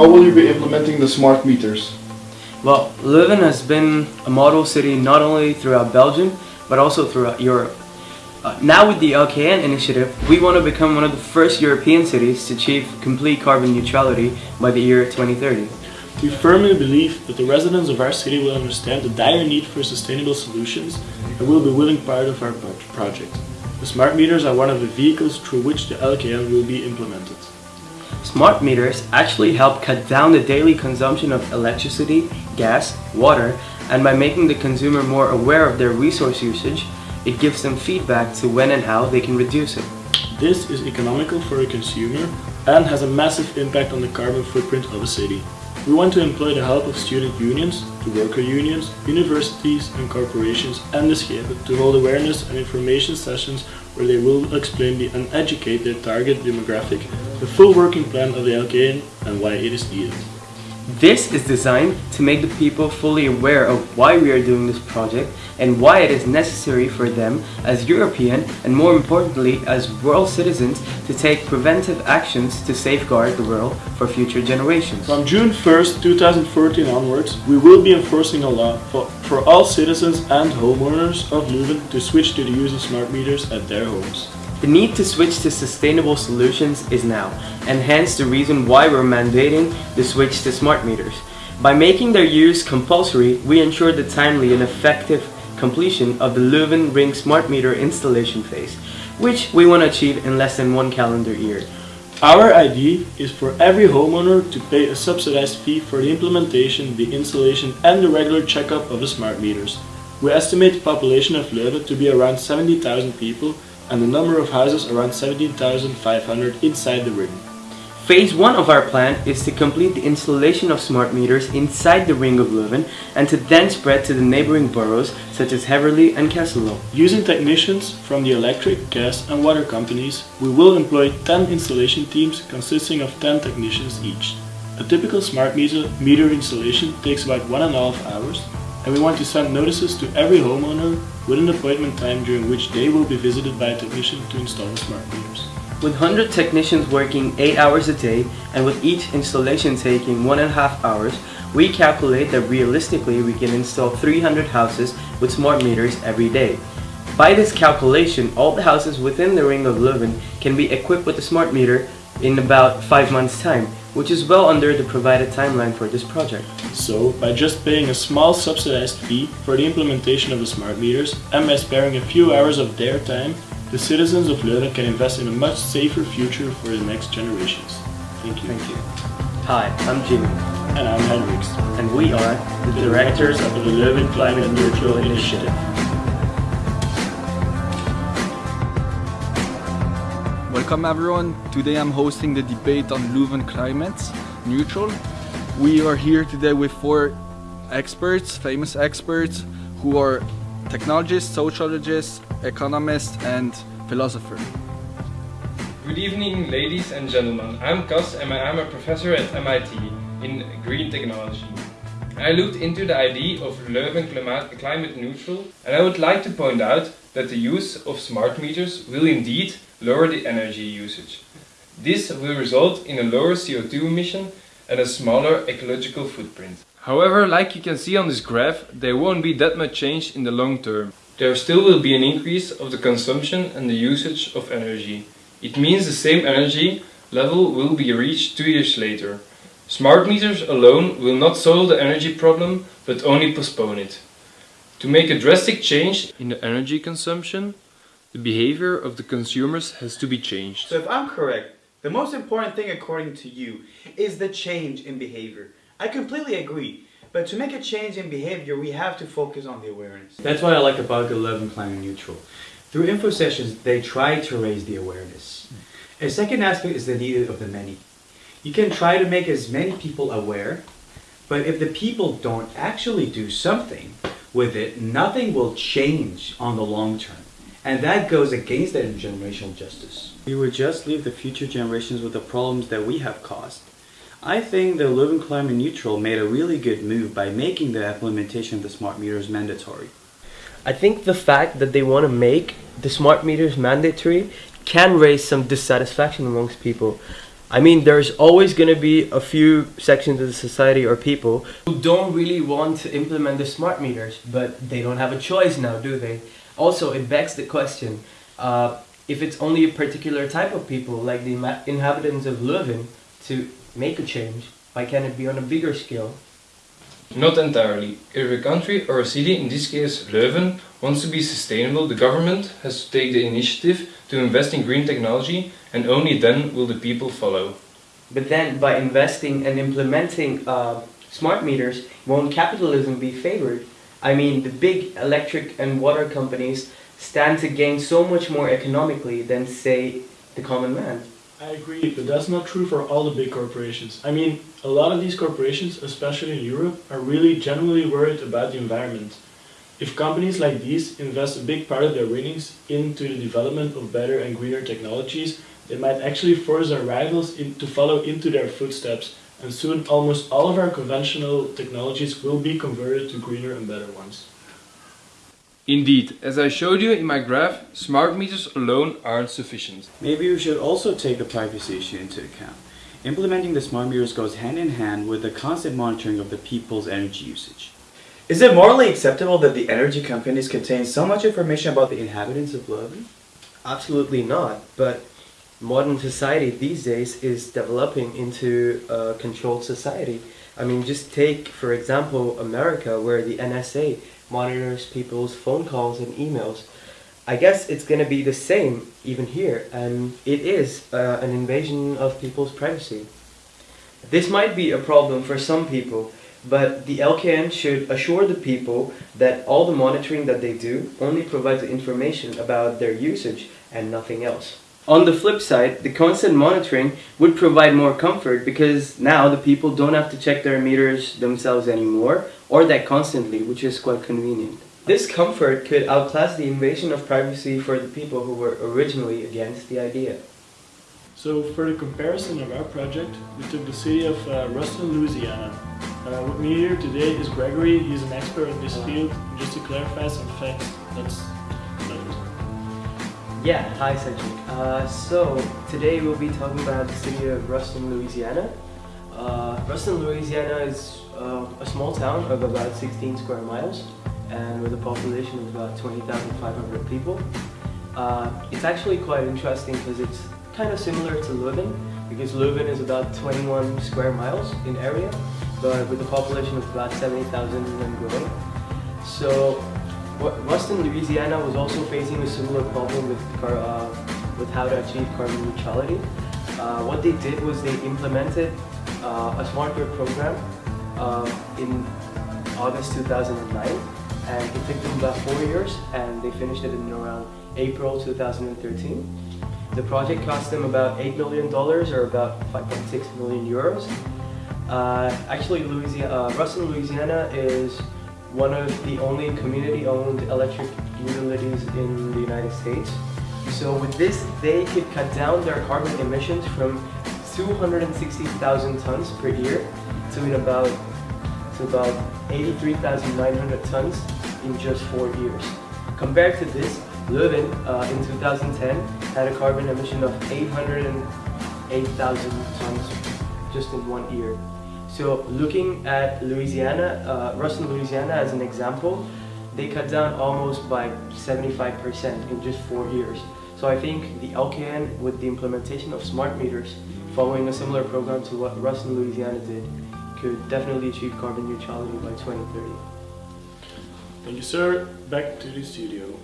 how will you be implementing the smart meters? Well, Leuven has been a model city not only throughout Belgium, but also throughout Europe. Uh, now with the LKN initiative, we want to become one of the first European cities to achieve complete carbon neutrality by the year 2030. We firmly believe that the residents of our city will understand the dire need for sustainable solutions and will be willing part of our project. The smart meters are one of the vehicles through which the LKN will be implemented. Smart meters actually help cut down the daily consumption of electricity, gas, water, and by making the consumer more aware of their resource usage, it gives them feedback to when and how they can reduce it. This is economical for a consumer and has a massive impact on the carbon footprint of a city. We want to employ the help of student unions, the worker unions, universities and corporations and the Schepen to hold awareness and information sessions where they will explain and educate their target demographic, the full working plan of the LKN and why it is needed. This is designed to make the people fully aware of why we are doing this project and why it is necessary for them as European and more importantly as world citizens to take preventive actions to safeguard the world for future generations. From June 1st, 2014 onwards, we will be enforcing a law for, for all citizens and homeowners of Leuven to switch to the use of smart meters at their homes. The need to switch to sustainable solutions is now, and hence the reason why we're mandating the switch to smart meters. By making their use compulsory, we ensure the timely and effective completion of the Leuven Ring smart meter installation phase, which we want to achieve in less than one calendar year. Our idea is for every homeowner to pay a subsidized fee for the implementation, the installation and the regular checkup of the smart meters. We estimate the population of Leuven to be around 70,000 people and the number of houses around 17,500 inside the ring. Phase 1 of our plan is to complete the installation of smart meters inside the ring of Leuven and to then spread to the neighboring boroughs such as Heverlee and Kesselo. Using technicians from the electric, gas and water companies, we will employ 10 installation teams consisting of 10 technicians each. A typical smart meter, meter installation takes about one and a half hours and we want to send notices to every homeowner with an appointment time during which they will be visited by a technician to install the smart meters. With 100 technicians working 8 hours a day and with each installation taking 1.5 hours, we calculate that realistically we can install 300 houses with smart meters every day. By this calculation, all the houses within the ring of Leuven can be equipped with a smart meter in about 5 months time, which is well under the provided timeline for this project. So, by just paying a small subsidized fee for the implementation of the smart meters and by sparing a few hours of their time, the citizens of Leuven can invest in a much safer future for the next generations. Thank you. Thank you. Hi, I'm Jimmy. And I'm Hendrix. And we are the, the directors of the Leuven Climate Neutral Initiative. Welcome everyone. Today I'm hosting the debate on Leuven climate neutral. We are here today with four experts, famous experts, who are technologists, sociologists, economists and philosophers. Good evening ladies and gentlemen. I'm Cas and I'm a professor at MIT in green technology. I looked into the idea of Leuven climate neutral and I would like to point out that the use of smart meters will indeed lower the energy usage. This will result in a lower CO2 emission and a smaller ecological footprint. However, like you can see on this graph, there won't be that much change in the long term. There still will be an increase of the consumption and the usage of energy. It means the same energy level will be reached two years later. Smart meters alone will not solve the energy problem, but only postpone it. To make a drastic change in the energy consumption, the behavior of the consumers has to be changed. So if I'm correct, the most important thing according to you is the change in behavior. I completely agree. But to make a change in behavior, we have to focus on the awareness. That's what I like about the Leuven Climate Neutral. Through info sessions, they try to raise the awareness. A second aspect is the need of the many. You can try to make as many people aware, but if the people don't actually do something with it, nothing will change on the long term. And that goes against that intergenerational justice. We would just leave the future generations with the problems that we have caused. I think the Leuven Climate Neutral made a really good move by making the implementation of the smart meters mandatory. I think the fact that they want to make the smart meters mandatory can raise some dissatisfaction amongst people. I mean, there's always going to be a few sections of the society or people who don't really want to implement the smart meters, but they don't have a choice now, do they? Also, it begs the question, uh, if it's only a particular type of people, like the inhabitants of Leuven, to make a change, why can't it be on a bigger scale? Not entirely. If a country or a city, in this case Leuven, wants to be sustainable, the government has to take the initiative to invest in green technology and only then will the people follow. But then, by investing and implementing uh, smart meters, won't capitalism be favored? I mean, the big electric and water companies stand to gain so much more economically than, say, the common man. I agree, but that's not true for all the big corporations. I mean, a lot of these corporations, especially in Europe, are really genuinely worried about the environment. If companies like these invest a big part of their winnings into the development of better and greener technologies, they might actually force their rivals in, to follow into their footsteps, and soon almost all of our conventional technologies will be converted to greener and better ones. Indeed, as I showed you in my graph, smart meters alone aren't sufficient. Maybe we should also take the privacy issue into account. Implementing the smart meters goes hand in hand with the constant monitoring of the people's energy usage. Is it morally acceptable that the energy companies contain so much information about The the inhabitants of Leuven? Absolutely not, but modern society these days is developing into a controlled society. I mean, just take, for example, America, where the NSA monitors people's phone calls and emails. I guess it's gonna be the same even here, and it is uh, an invasion of people's privacy. This might be a problem for some people, but the LKN should assure the people that all the monitoring that they do only provides information about their usage and nothing else. On the flip side, the constant monitoring would provide more comfort because now the people don't have to check their meters themselves anymore or that constantly, which is quite convenient. This comfort could outclass the invasion of privacy for the people who were originally against the idea. So for the comparison of our project, we took the city of uh, Ruston, Louisiana. Uh, with me here today is Gregory, he's an expert in this field. Just to clarify some facts, let's Yeah, hi Cedric. Uh, so today we'll be talking about the city of Ruston, Louisiana. Uh, Ruston, Louisiana is uh, a small town of about 16 square miles and with a population of about 20,500 people. Uh, it's actually quite interesting because it's kind of similar to Leuven because Leuven is about 21 square miles in area but with a population of about 70,000 and growing. So Ruston, Louisiana was also facing a similar problem with, uh, with how to achieve carbon neutrality. Uh, what they did was they implemented uh, a smart grid program uh, in August 2009 and it took them about four years and they finished it in around April 2013. The project cost them about $8 million or about 5.6 million euros. Uh, actually, Louisiana, uh, Ruston, Louisiana is one of the only community-owned electric utilities in the United States. So with this, they could cut down their carbon emissions from 260,000 tons per year to about to about 83,900 tons in just four years. Compared to this, Leuven uh, in 2010 had a carbon emission of 808,000 tons just in one year. So looking at Louisiana, uh, Louisiana as an example, they cut down almost by 75% in just four years. So I think the LKN with the implementation of smart meters, following a similar program to what Ruston, Louisiana did, could definitely achieve carbon neutrality by 2030. Thank you, sir. Back to the studio.